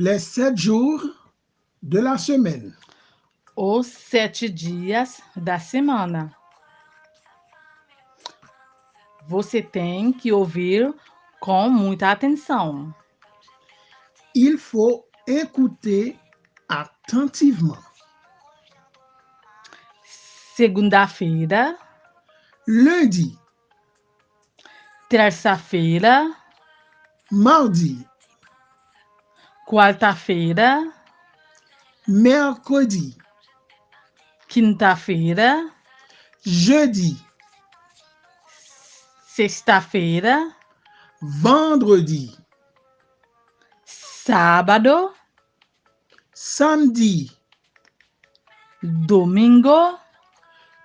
les sept jours de la semaine. Os sete dias da semana. Você tem que ouvir com muita atenção. Il faut écouter attentivement. Segunda-feira, Lundi, terça-feira, mardi, quarta-feira, mercredi, quinta-feira, jeudi, sexta-feira, vendredi, sábado, samedi, domingo,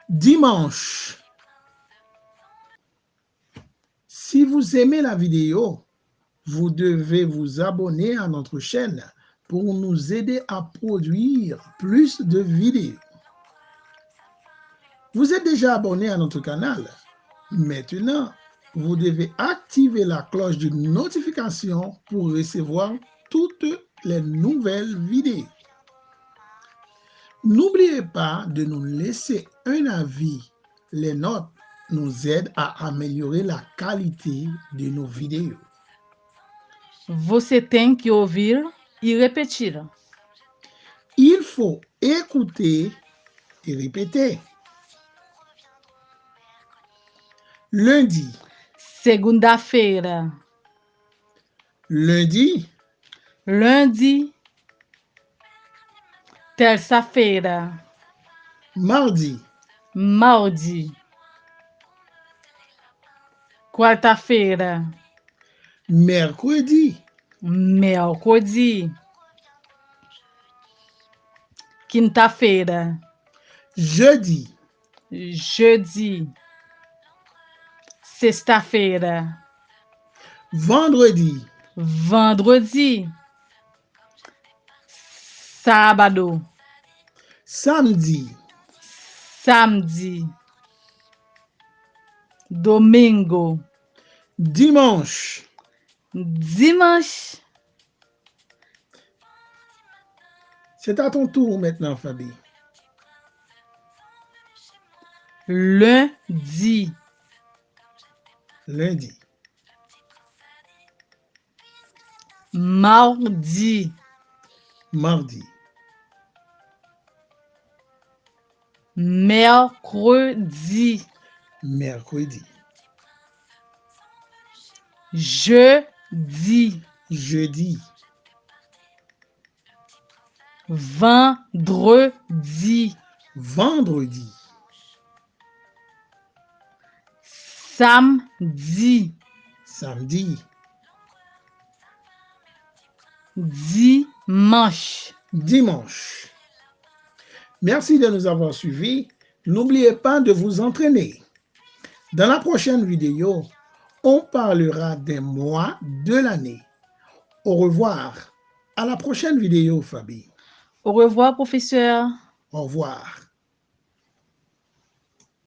dimanche. Si vous aimez la vidéo, vous devez vous abonner à notre chaîne pour nous aider à produire plus de vidéos. Vous êtes déjà abonné à notre canal. Maintenant, vous devez activer la cloche de notification pour recevoir toutes les nouvelles vidéos. N'oubliez pas de nous laisser un avis. Les notes nous aident à améliorer la qualité de nos vidéos. Você tem que ouvir e repetir. Il faut écouter et répéter. Lundi, Segunda-feira, lundi, lundi, terça-feira, mardi, mardi, quarta-feira, mercredi, mercredi, quinta-feira, jeudi, jeudi, sexta-feira, vendredi, vendredi, sábado, samedi, samedi, domingo, dimanche. Dimanche, C'est à ton tour maintenant, Fabi. lundi, Lundi, mardi, mardi, mercredi, mercredi, jeudi, jeudi, vendredi, vendredi, samedi, samedi, dimanche. dimanche. Merci de nous avoir suivis. N'oubliez pas de vous entraîner. Dans la prochaine vidéo, on parlera des mois de l'année. Au revoir. À la prochaine vidéo, Fabi. Au revoir, professeur. Au revoir.